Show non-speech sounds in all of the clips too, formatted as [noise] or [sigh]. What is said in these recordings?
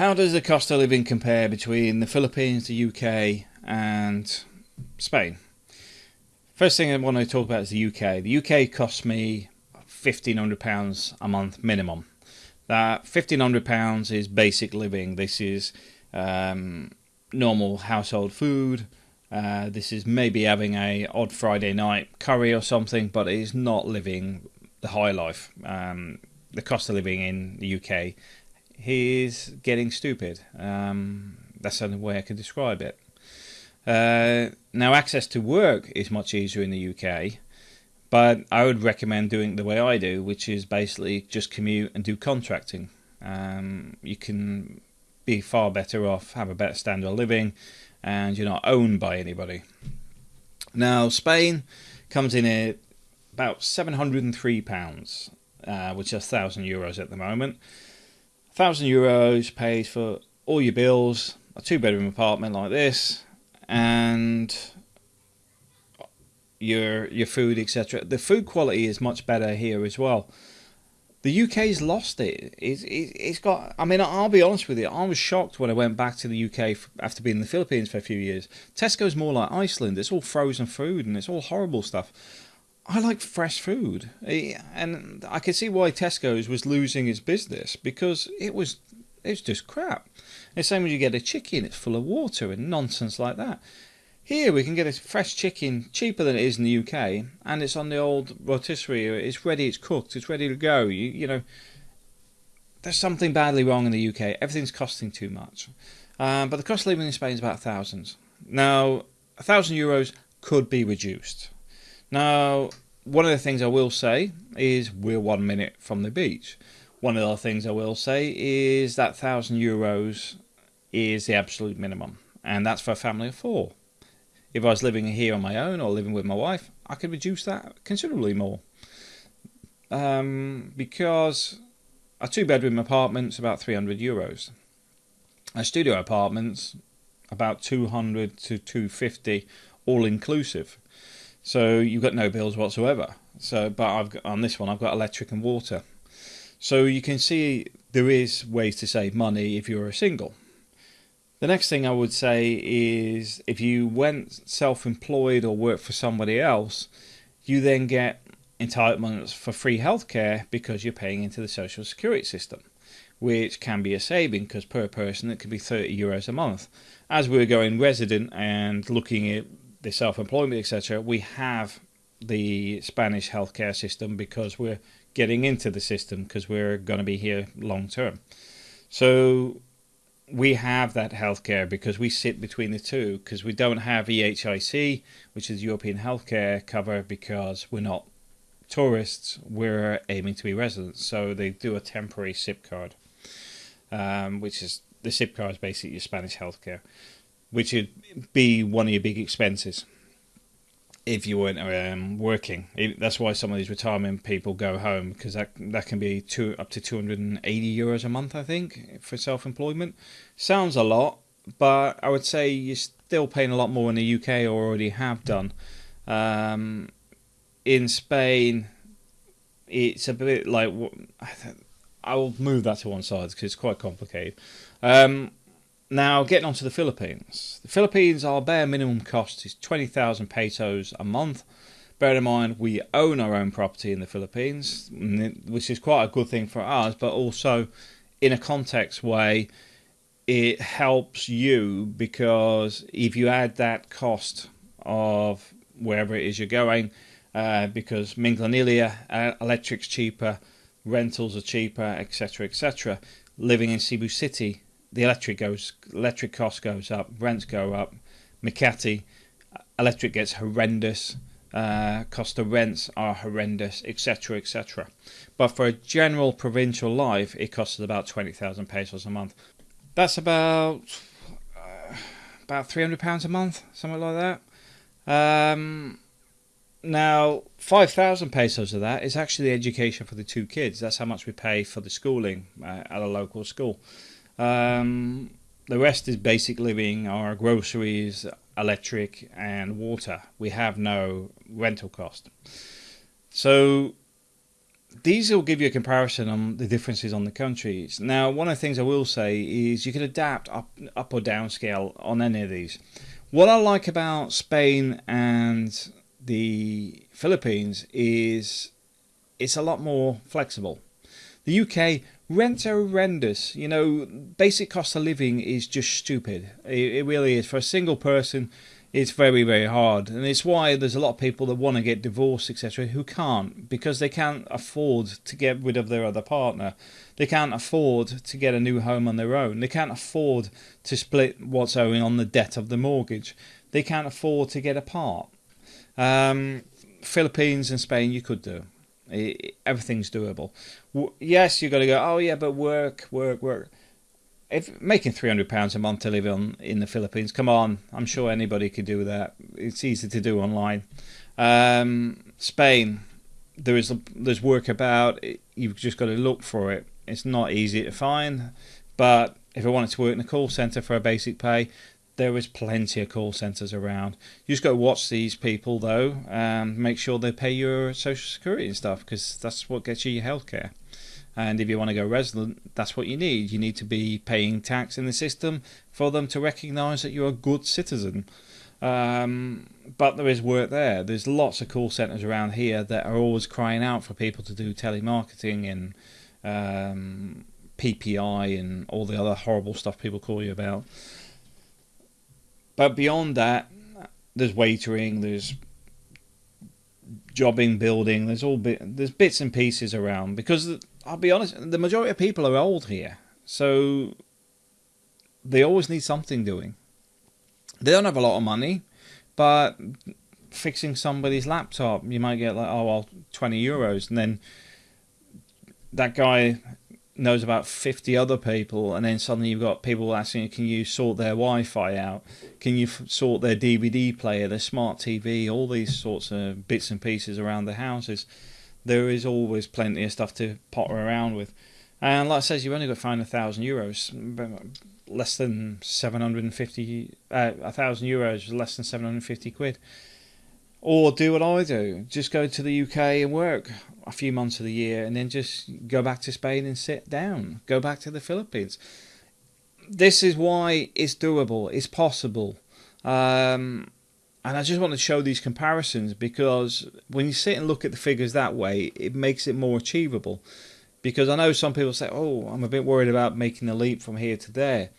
How does the cost of living compare between the Philippines, the UK, and Spain? First thing I want to talk about is the UK. The UK costs me £1,500 a month minimum. That £1,500 is basic living. This is um, normal household food. Uh, this is maybe having a odd Friday night curry or something, but it is not living the high life. Um, the cost of living in the UK is getting stupid. Um, that's the only way I can describe it. Uh, now, access to work is much easier in the UK, but I would recommend doing the way I do, which is basically just commute and do contracting. Um, you can be far better off, have a better standard of living, and you're not owned by anybody. Now, Spain comes in at about £703, uh, which is 1,000 euros at the moment. 1,000 euros pays for all your bills, a two bedroom apartment like this, and your your food, etc. The food quality is much better here as well. The UK's lost it. It's, it's got. I mean, I'll be honest with you. I was shocked when I went back to the UK after being in the Philippines for a few years. Tesco's more like Iceland. It's all frozen food and it's all horrible stuff. I like fresh food, and I can see why Tesco's was losing its business because it was it was just crap. The same when you get a chicken, it's full of water and nonsense like that. Here we can get a fresh chicken cheaper than it is in the UK, and it's on the old rotisserie. It's ready, it's cooked, it's ready to go. You, you know, there's something badly wrong in the UK. Everything's costing too much. Um, but the cost of living in Spain is about thousands. Now, a thousand euros could be reduced. Now, one of the things I will say is we're one minute from the beach. One of the things I will say is that thousand euros is the absolute minimum, and that's for a family of four. If I was living here on my own or living with my wife, I could reduce that considerably more. Um, because a two bedroom apartment's about 300 euros. A studio apartment's about 200 to 250 all inclusive. So you've got no bills whatsoever. So, but I've got, on this one I've got electric and water. So you can see there is ways to save money if you're a single. The next thing I would say is if you went self employed or work for somebody else, you then get entitlements for free healthcare because you're paying into the social security system, which can be a saving because per person it could be 30 euros a month. As we're going resident and looking at the self employment, etc., we have the Spanish healthcare system because we're getting into the system because we're going to be here long term. So we have that healthcare because we sit between the two because we don't have EHIC, which is European healthcare cover, because we're not tourists. We're aiming to be residents, so they do a temporary SIP card, um, which is the SIP card is basically Spanish healthcare, which would be one of your big expenses if you weren't um, working. That's why some of these retirement people go home because that that can be two up to 280 euros a month, I think, for self-employment. Sounds a lot, but I would say you're still paying a lot more in the UK or already have done. Um, in Spain, it's a bit like I will move that to one side because it's quite complicated. Um, now, getting on to the Philippines. The Philippines, our bare minimum cost is 20,000 pesos a month. Bear in mind, we own our own property in the Philippines, which is quite a good thing for us, but also in a context way, it helps you because if you add that cost of wherever it is you're going, uh, because Minglanilla, uh, electric's cheaper, rentals are cheaper, etc., etc. Living in Cebu City the electric goes, electric cost goes up, rents go up. Makati, electric gets horrendous. Uh, cost of rents are horrendous, etc., etc. But for a general provincial life, it costs about twenty thousand pesos a month. That's about uh, about three hundred pounds a month, something like that. Um, now, five thousand pesos of that is actually the education for the two kids. That's how much we pay for the schooling uh, at a local school. Um, the rest is basic living, our groceries, electric, and water. We have no rental cost. So these will give you a comparison on the differences on the countries. Now, one of the things I will say is you can adapt up, up or down scale on any of these. What I like about Spain and the Philippines is it's a lot more flexible. The UK rents are horrendous. You know, basic cost of living is just stupid. It, it really is. For a single person it's very very hard. And it's why there's a lot of people that want to get divorced etc who can't because they can't afford to get rid of their other partner. They can't afford to get a new home on their own. They can't afford to split what's owing on the debt of the mortgage. They can't afford to get apart um, philippines and spain you could do it, everything's doable yes you've got to go oh yeah but work work work if making three hundred pounds a month to live on in the Philippines, come on, I'm sure anybody could do that. It's easy to do online. Um, Spain, there is there's work about. You've just got to look for it. It's not easy to find, but if I wanted to work in a call center for a basic pay, there is plenty of call centers around. You just to watch these people though, and make sure they pay your social security and stuff because that's what gets you your healthcare. And if you want to go resident, that's what you need. You need to be paying tax in the system for them to recognise that you're a good citizen. Um, but there is work there. There's lots of call centres around here that are always crying out for people to do telemarketing and um, PPI and all the other horrible stuff people call you about. But beyond that, there's waitering, there's jobbing building, there's all bit, there's bits and pieces around because I'll be honest, the majority of people are old here, so they always need something doing. They don't have a lot of money, but fixing somebody's laptop, you might get like, oh well, twenty euros, and then that guy knows about 50 other people and then suddenly you've got people asking can you sort their wi-fi out can you sort their dvd player their smart tv all these sorts of bits and pieces around the houses there is always plenty of stuff to potter around with. And like I says, you've only got to find a thousand euros, less than seven hundred and fifty. Uh, a thousand euros, less than seven hundred and fifty quid. Or do what I do: just go to the UK and work a few months of the year, and then just go back to Spain and sit down. Go back to the Philippines. This is why it's doable. It's possible. Um, and I just want to show these comparisons because when you sit and look at the figures that way, it makes it more achievable. Because I know some people say, oh, I'm a bit worried about making the leap from here to there.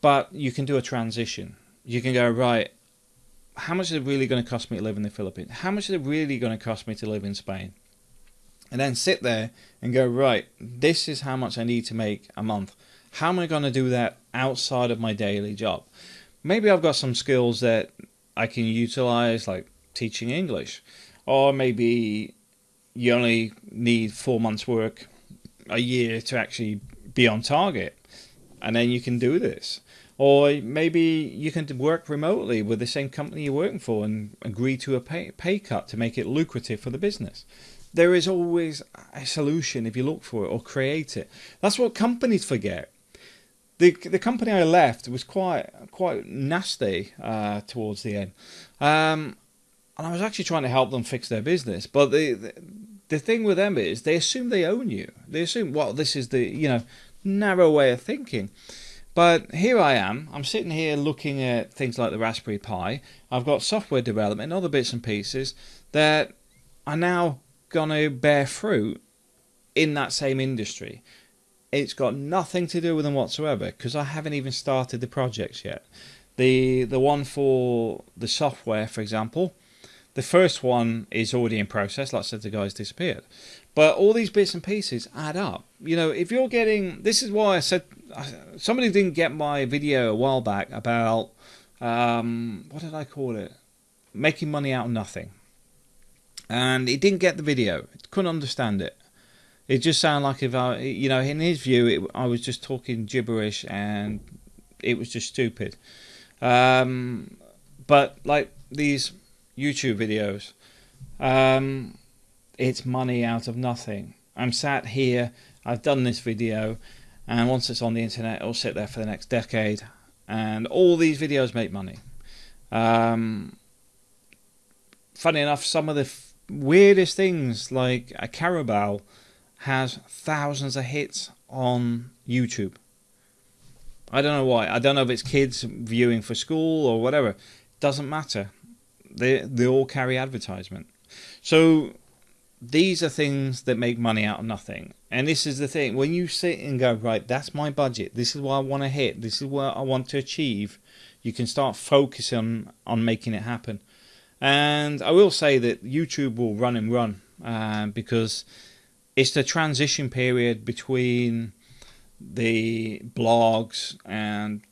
But you can do a transition. You can go, right, how much is it really going to cost me to live in the Philippines? How much is it really going to cost me to live in Spain? And then sit there and go, right, this is how much I need to make a month. How am I going to do that outside of my daily job? Maybe I've got some skills that I can utilize like teaching English, or maybe you only need four months' work a year to actually be on target, and then you can do this. Or maybe you can work remotely with the same company you're working for and agree to a pay, pay cut to make it lucrative for the business. There is always a solution if you look for it or create it. That's what companies forget the the company I left was quite quite nasty uh, towards the end, um, and I was actually trying to help them fix their business. But the, the the thing with them is they assume they own you. They assume well this is the you know narrow way of thinking. But here I am. I'm sitting here looking at things like the Raspberry Pi. I've got software development, other bits and pieces that are now going to bear fruit in that same industry. It's got nothing to do with them whatsoever because I haven't even started the projects yet. The the one for the software, for example, the first one is already in process. Like I said, the guy's disappeared. But all these bits and pieces add up. You know, if you're getting, this is why I said somebody didn't get my video a while back about um, what did I call it? Making money out of nothing. And he didn't get the video. Couldn't understand it. It just sounded like if I, you know, in his view, it, I was just talking gibberish and it was just stupid. Um, but like these YouTube videos, um, it's money out of nothing. I'm sat here, I've done this video, and once it's on the internet, it'll sit there for the next decade. And all these videos make money. Um, funny enough, some of the weirdest things like a Carabao has thousands of hits on YouTube. I don't know why. I don't know if it's kids viewing for school or whatever. Doesn't matter. They they all carry advertisement. So these are things that make money out of nothing. And this is the thing. When you sit and go, right, that's my budget. This is what I want to hit. This is what I want to achieve. You can start focusing on making it happen. And I will say that YouTube will run and run uh, because it's the transition period between the blogs and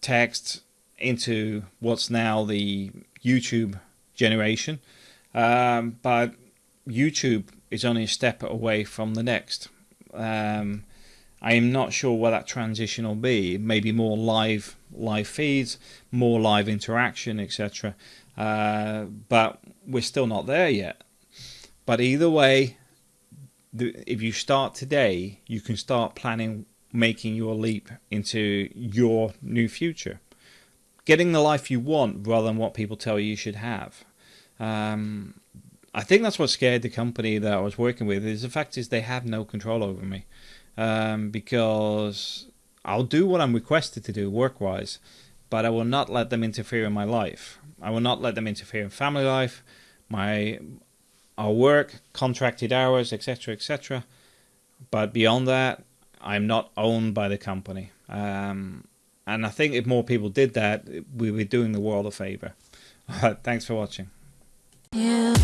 text into what's now the YouTube generation. Um, but YouTube is only a step away from the next. Um, I am not sure what that transition will be. Maybe more live live feeds, more live interaction, etc. Uh, but we're still not there yet. But either way, if you start today, you can start planning making your leap into your new future, getting the life you want rather than what people tell you you should have. Um, I think that's what scared the company that I was working with. Is the fact is they have no control over me, um, because I'll do what I'm requested to do work wise, but I will not let them interfere in my life. I will not let them interfere in family life, my our work, contracted hours, etc., etc. But beyond that, I'm not owned by the company. Um, and I think if more people did that, we would be doing the world a favor. [laughs] Thanks for watching. Yeah.